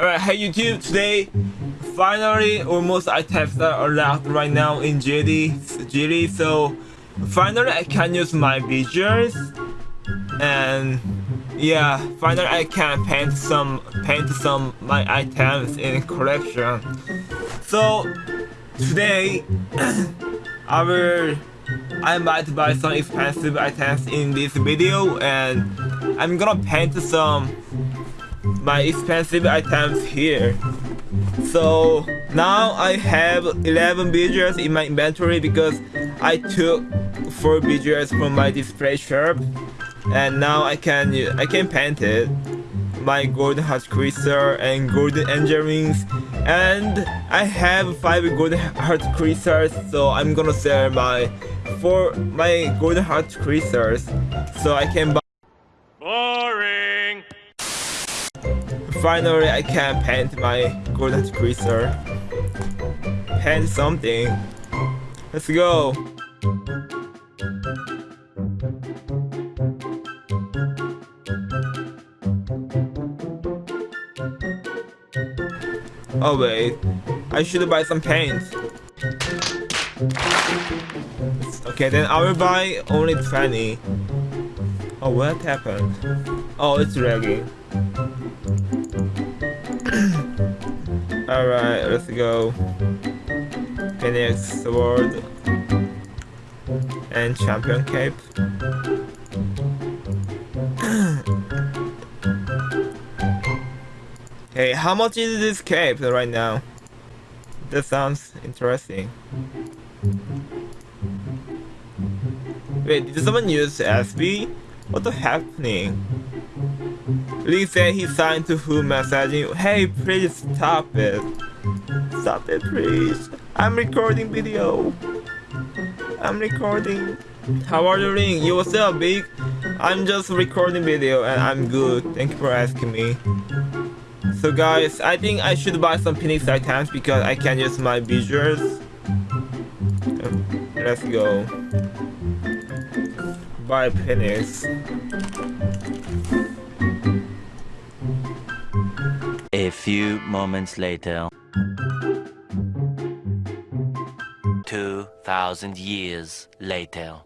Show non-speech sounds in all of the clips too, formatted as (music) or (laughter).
Alright, hey YouTube, today finally almost I items are allowed right now in GT, GT so finally I can use my visuals and yeah, finally I can paint some paint some my items in collection. So today (clears throat) I will I might buy some expensive items in this video and I'm gonna paint some my expensive items here. So now I have 11 visuals in my inventory because I took 4 visuals from my display shop and now I can I can paint it my golden heart crystal and golden angel rings and I have 5 golden heart crystals so I'm gonna sell my 4 my golden heart crystals so I can buy Finally, I can paint my golden crystal. Paint something. Let's go. Oh wait, I should buy some paint. Okay, then I will buy only 20. Oh, what happened? Oh, it's lagging. Alright, let's go. Phoenix Sword. And Champion Cape. (clears throat) hey, how much is this cape right now? That sounds interesting. Wait, did someone use SB? What's happening? Lee said he signed to who messaging. Hey, please stop it. Stop it, please. I'm recording video. I'm recording. How are you doing? You what's up, big? I'm just recording video and I'm good. Thank you for asking me. So guys, I think I should buy some Phoenix items because I can use my visuals. Let's go. Buy Phoenix. Few moments later. 2,000 years later.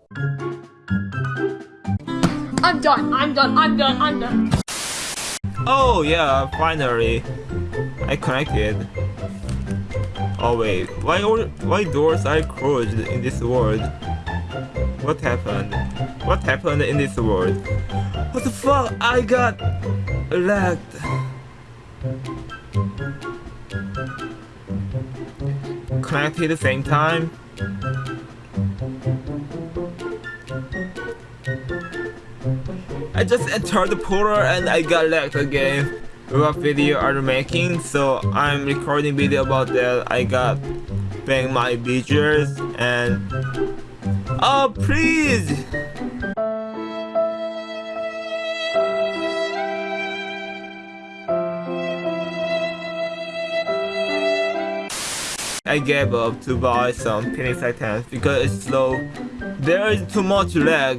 I'm done. I'm done. I'm done. I'm done. Oh yeah, finally. I connected. Oh wait, why all, why doors are closed in this world? What happened? What happened in this world? What the fuck? I got lagged. At the same time. I just entered the portal and I got lagged again. What video are you making? So I'm recording video about that. I got bang my visuals and oh please I gave up to buy some Phoenix items because it's slow. There is too much lag,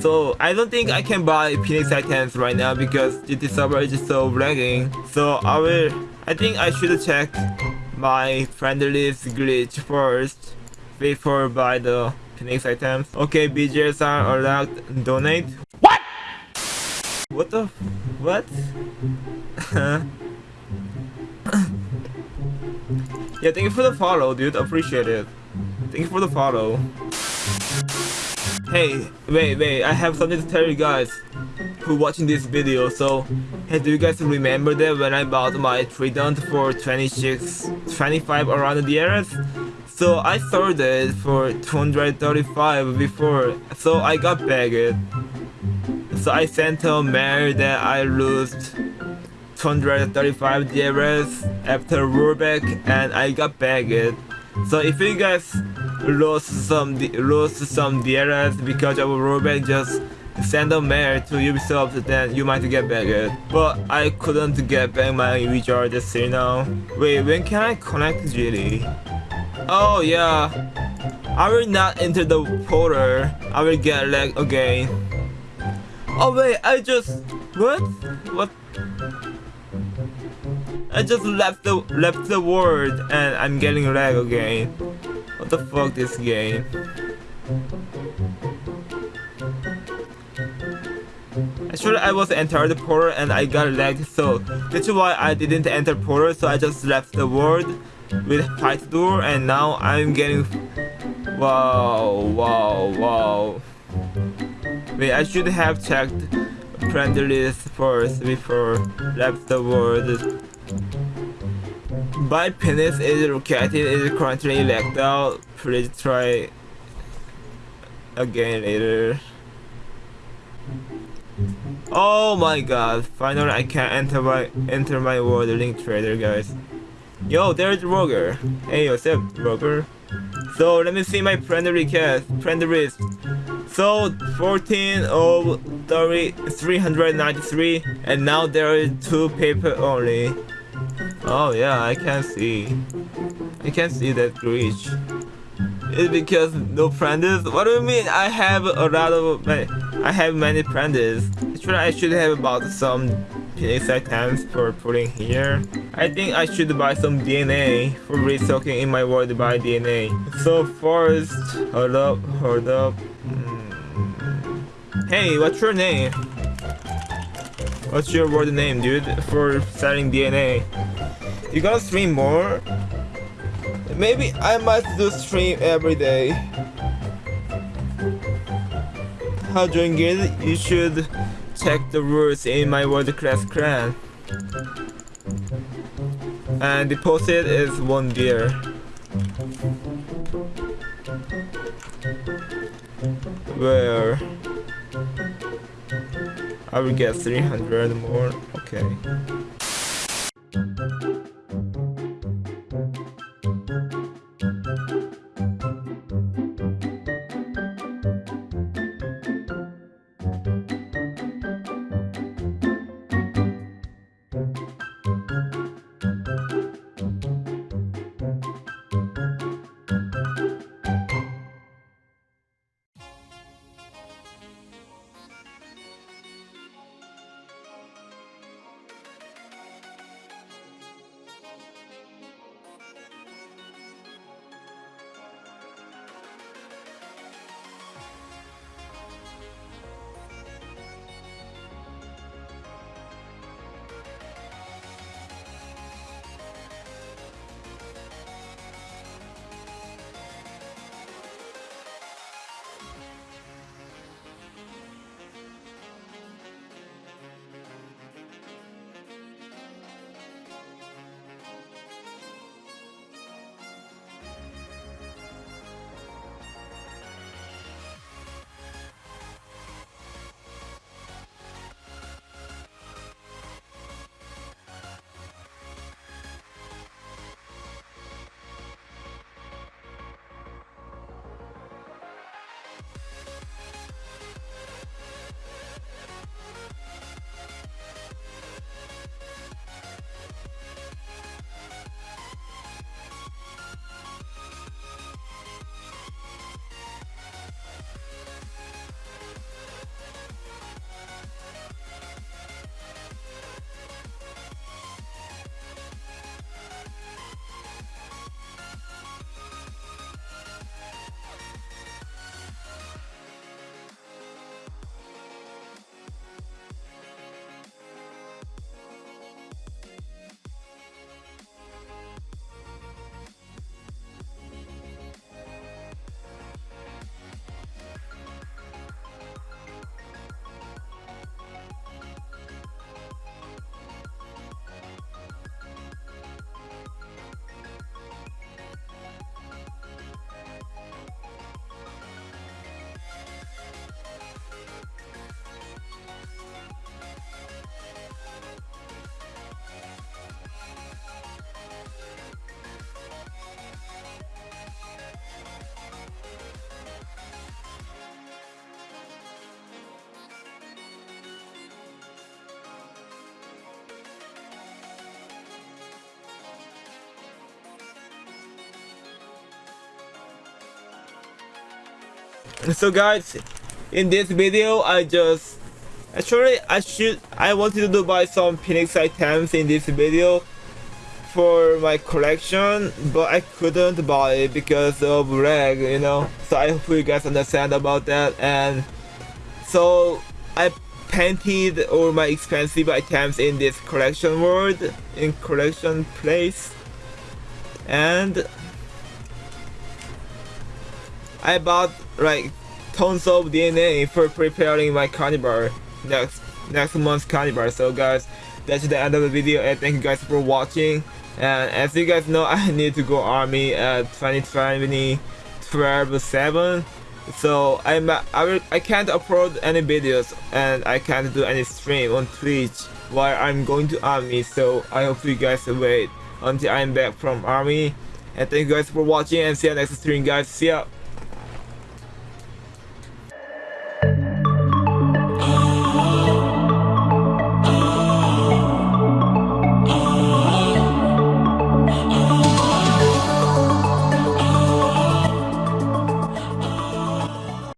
so I don't think I can buy Phoenix items right now because GT server is so lagging. So I will, I think I should check my friend list glitch first before buy the Phoenix items. Okay, BJs are allowed donate. What? What the? What? (laughs) Yeah, thank you for the follow, dude. Appreciate it. Thank you for the follow. Hey, wait, wait. I have something to tell you guys who watching this video. So, hey, do you guys remember that when I bought my Trident for 26, 25 around the years? So I sold it for 235 before, so I got bagged. So I sent a mail that I lost 235 DRS after rollback and I got bagged. So if you guys lost some lost some DRS because of rollback, just send a mail to Ubisoft, then you might get bagged. But I couldn't get back my you now. Wait, when can I connect GT? Oh yeah, I will not enter the portal. I will get lag again. Oh wait, I just what what? I just left the left the word and I'm getting lag again. What the fuck this game? Actually, I was entered the portal and I got lagged, so that's why I didn't enter portal. So I just left the world with fight door, and now I'm getting. Wow! Wow! Wow! Wait, I should have checked friend list first before left the world. My penis is located is currently locked out. Please try again later. Oh my god, finally I can enter my enter my world link trader guys. Yo, there's Roger. Hey up, Roger? So let me see my friend request. Friend. So 14 of 30, 393 and now there is two people only. Oh yeah, I can see. I can see that glitch. It's because no friends. What do you mean? I have a lot of I have many friends. Actually, I should have bought some Phoenix items for putting here. I think I should buy some DNA for restocking in my world by DNA. So first, hold up, hold up. Hmm. Hey, what's your name? What's your word name, dude? For selling DNA. You gotta stream more? Maybe I might do stream every day. How doing it? You should check the rules in my world class clan. And deposit is one beer. Where I will get 300 more. Okay. (laughs) so guys in this video i just actually i should i wanted to buy some phoenix items in this video for my collection, but I couldn't buy it because of lag, you know. So I hope you guys understand about that. And so I painted all my expensive items in this collection world, in collection place. And I bought like tons of DNA for preparing my carnival next next month's carnival. So guys, that's the end of the video and thank you guys for watching. And as you guys know, (laughs) I need to go army at 2020 12 7 so I'm I, will, I can't upload any videos and I can't do any stream on Twitch while I'm going to army. So I hope you guys wait until I'm back from army. And thank you guys for watching and see you next stream guys. See ya